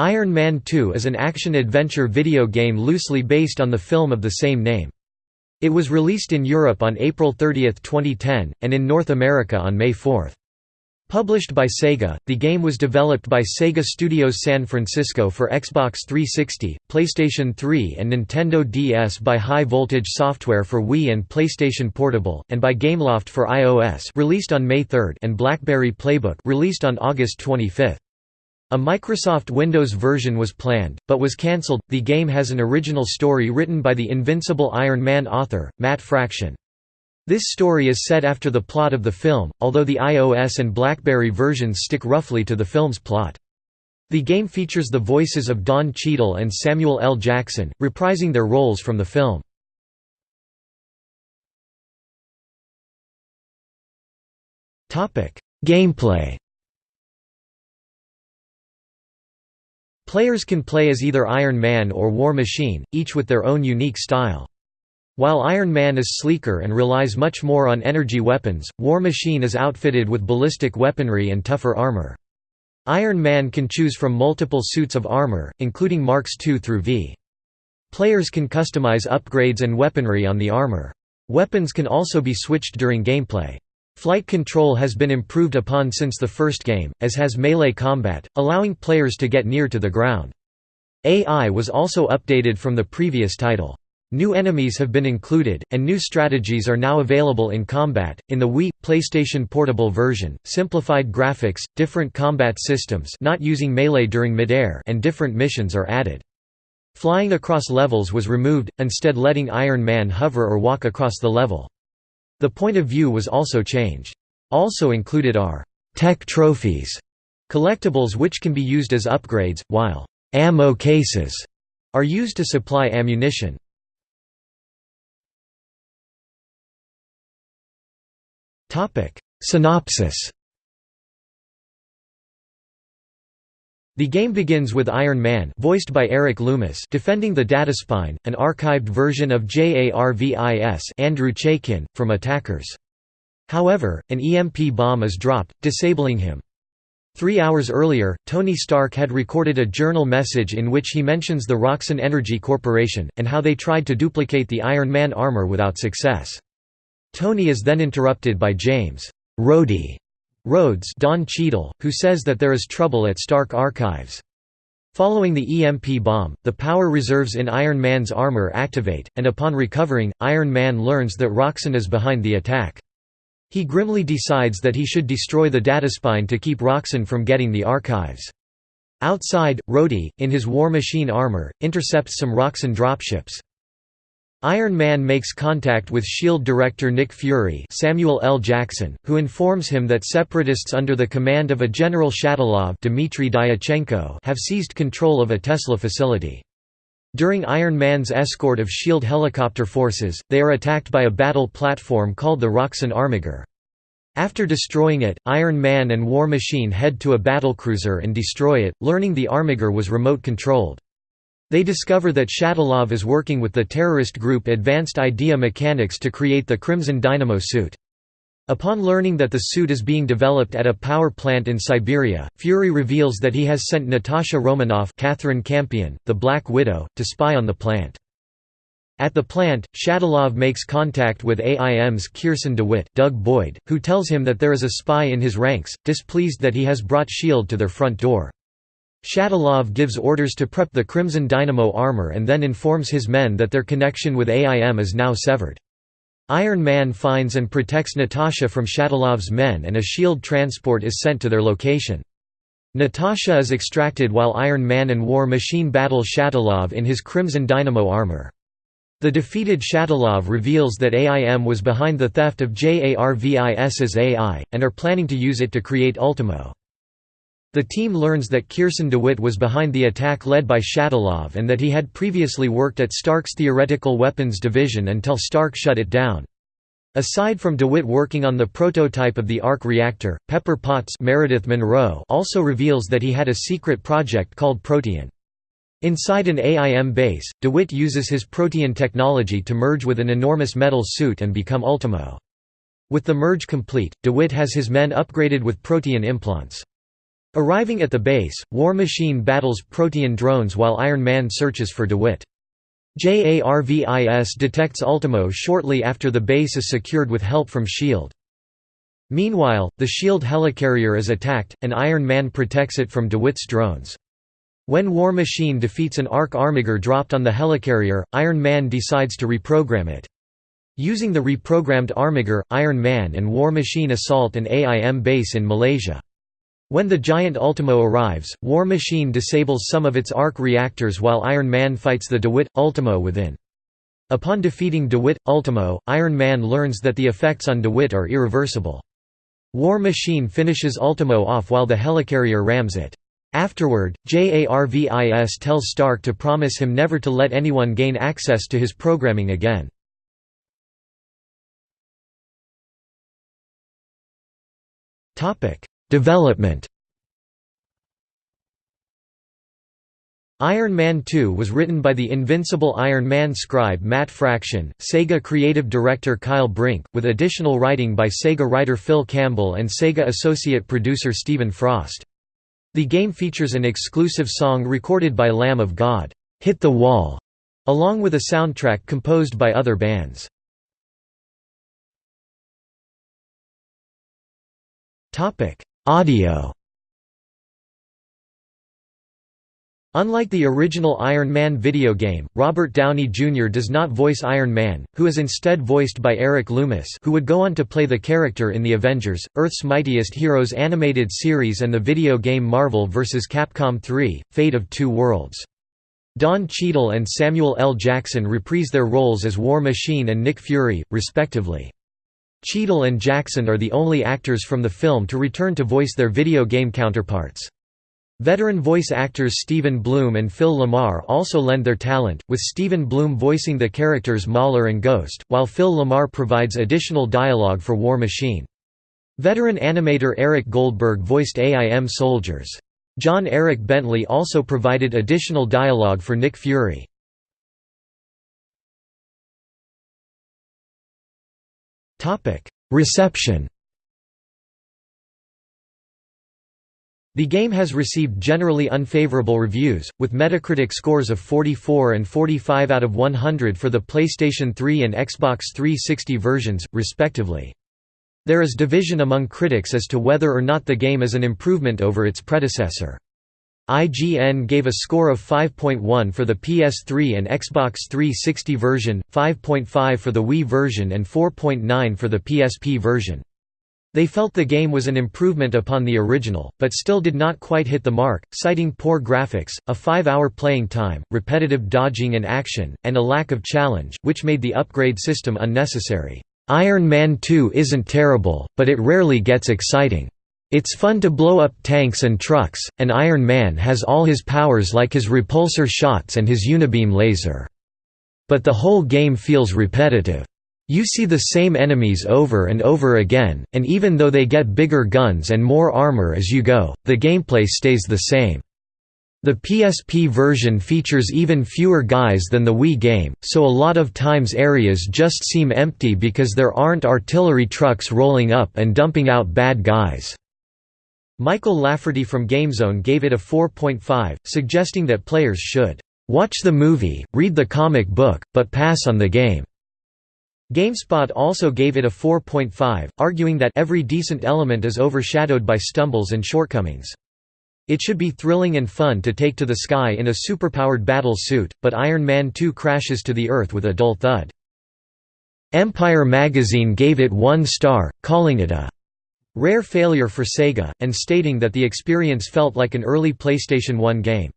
Iron Man 2 is an action-adventure video game loosely based on the film of the same name. It was released in Europe on April 30, 2010, and in North America on May 4. Published by Sega, the game was developed by Sega Studios San Francisco for Xbox 360, PlayStation 3 and Nintendo DS by High Voltage Software for Wii and PlayStation Portable, and by Gameloft for iOS released on May 3 and BlackBerry Playbook released on August 25. A Microsoft Windows version was planned, but was cancelled. The game has an original story written by the Invincible Iron Man author, Matt Fraction. This story is set after the plot of the film, although the iOS and BlackBerry versions stick roughly to the film's plot. The game features the voices of Don Cheadle and Samuel L. Jackson, reprising their roles from the film. Gameplay Players can play as either Iron Man or War Machine, each with their own unique style. While Iron Man is sleeker and relies much more on energy weapons, War Machine is outfitted with ballistic weaponry and tougher armor. Iron Man can choose from multiple suits of armor, including Marks II through V. Players can customize upgrades and weaponry on the armor. Weapons can also be switched during gameplay. Flight control has been improved upon since the first game, as has melee combat, allowing players to get near to the ground. AI was also updated from the previous title. New enemies have been included, and new strategies are now available in combat. In the Wii PlayStation Portable version, simplified graphics, different combat systems, not using melee during midair, and different missions are added. Flying across levels was removed, instead letting Iron Man hover or walk across the level. The point of view was also changed. Also included are tech trophies, collectibles which can be used as upgrades, while ammo cases are used to supply ammunition. Synopsis The game begins with Iron Man voiced by Eric Loomis defending the Dataspine, an archived version of JARVIS Andrew Chaikin, from attackers. However, an EMP bomb is dropped, disabling him. Three hours earlier, Tony Stark had recorded a journal message in which he mentions the Roxxon Energy Corporation, and how they tried to duplicate the Iron Man armor without success. Tony is then interrupted by James Rhodey Rhodes Don Cheadle, who says that there is trouble at Stark Archives. Following the EMP bomb, the power reserves in Iron Man's armor activate, and upon recovering, Iron Man learns that Roxxon is behind the attack. He grimly decides that he should destroy the dataspine to keep Roxxon from getting the archives. Outside, Rhodey, in his War Machine armor, intercepts some Roxxon dropships. Iron Man makes contact with SHIELD director Nick Fury Samuel L. Jackson, who informs him that separatists under the command of a General Shatilov Dimitri Diatchenko have seized control of a Tesla facility. During Iron Man's escort of SHIELD helicopter forces, they are attacked by a battle platform called the Roxxon Armiger. After destroying it, Iron Man and War Machine head to a battlecruiser and destroy it, learning the Armiger was remote-controlled. They discover that Shatilov is working with the terrorist group Advanced Idea Mechanics to create the Crimson Dynamo suit. Upon learning that the suit is being developed at a power plant in Siberia, Fury reveals that he has sent Natasha Romanoff Catherine Campion, the Black Widow, to spy on the plant. At the plant, Shatilov makes contact with AIM's Kearson DeWitt Doug Boyd, who tells him that there is a spy in his ranks, displeased that he has brought S.H.I.E.L.D. to their front door. Shatilov gives orders to prep the Crimson Dynamo armor and then informs his men that their connection with AIM is now severed. Iron Man finds and protects Natasha from Shatilov's men and a SHIELD transport is sent to their location. Natasha is extracted while Iron Man and War Machine battle Shatilov in his Crimson Dynamo armor. The defeated Shatilov reveals that AIM was behind the theft of JARVIS's AI, and are planning to use it to create Ultimo. The team learns that Kearson DeWitt was behind the attack led by Shatilov and that he had previously worked at Stark's Theoretical Weapons Division until Stark shut it down. Aside from DeWitt working on the prototype of the arc reactor, Pepper Potts Meredith Monroe also reveals that he had a secret project called Protean. Inside an AIM base, DeWitt uses his Protean technology to merge with an enormous metal suit and become Ultimo. With the merge complete, DeWitt has his men upgraded with Protean implants. Arriving at the base, War Machine battles Protean drones while Iron Man searches for DeWitt. JARVIS detects Ultimo shortly after the base is secured with help from S.H.I.E.L.D. Meanwhile, the S.H.I.E.L.D. helicarrier is attacked, and Iron Man protects it from DeWitt's drones. When War Machine defeats an ARC Armiger dropped on the helicarrier, Iron Man decides to reprogram it. Using the reprogrammed Armiger, Iron Man and War Machine assault an AIM base in Malaysia. When the giant Ultimo arrives, War Machine disables some of its arc reactors while Iron Man fights the DeWitt Ultimo within. Upon defeating DeWitt Ultimo, Iron Man learns that the effects on DeWitt are irreversible. War Machine finishes Ultimo off while the helicarrier rams it. Afterward, JARVIS tells Stark to promise him never to let anyone gain access to his programming again. Development Iron Man 2 was written by the invincible Iron Man scribe Matt Fraction, Sega creative director Kyle Brink, with additional writing by Sega writer Phil Campbell and Sega associate producer Stephen Frost. The game features an exclusive song recorded by Lamb of God, "'Hit the Wall", along with a soundtrack composed by other bands. Audio Unlike the original Iron Man video game, Robert Downey Jr. does not voice Iron Man, who is instead voiced by Eric Loomis who would go on to play the character in the Avengers, Earth's Mightiest Heroes animated series and the video game Marvel vs. Capcom 3, Fate of Two Worlds. Don Cheadle and Samuel L. Jackson reprise their roles as War Machine and Nick Fury, respectively. Cheadle and Jackson are the only actors from the film to return to voice their video game counterparts. Veteran voice actors Stephen Blum and Phil LaMarr also lend their talent, with Stephen Blum voicing the characters Mauler and Ghost, while Phil LaMarr provides additional dialogue for War Machine. Veteran animator Eric Goldberg voiced AIM soldiers. John Eric Bentley also provided additional dialogue for Nick Fury. Reception The game has received generally unfavorable reviews, with Metacritic scores of 44 and 45 out of 100 for the PlayStation 3 and Xbox 360 versions, respectively. There is division among critics as to whether or not the game is an improvement over its predecessor. IGN gave a score of 5.1 for the PS3 and Xbox 360 version, 5.5 for the Wii version and 4.9 for the PSP version. They felt the game was an improvement upon the original, but still did not quite hit the mark, citing poor graphics, a five-hour playing time, repetitive dodging and action, and a lack of challenge, which made the upgrade system unnecessary. Iron Man 2 isn't terrible, but it rarely gets exciting. It's fun to blow up tanks and trucks, and Iron Man has all his powers like his repulsor shots and his unibeam laser. But the whole game feels repetitive. You see the same enemies over and over again, and even though they get bigger guns and more armor as you go, the gameplay stays the same. The PSP version features even fewer guys than the Wii game, so a lot of times areas just seem empty because there aren't artillery trucks rolling up and dumping out bad guys. Michael Lafferty from GameZone gave it a 4.5, suggesting that players should watch the movie, read the comic book, but pass on the game. GameSpot also gave it a 4.5, arguing that every decent element is overshadowed by stumbles and shortcomings. It should be thrilling and fun to take to the sky in a superpowered battle suit, but Iron Man 2 crashes to the earth with a dull thud. Empire magazine gave it one star, calling it a Rare failure for Sega, and stating that the experience felt like an early PlayStation 1 game.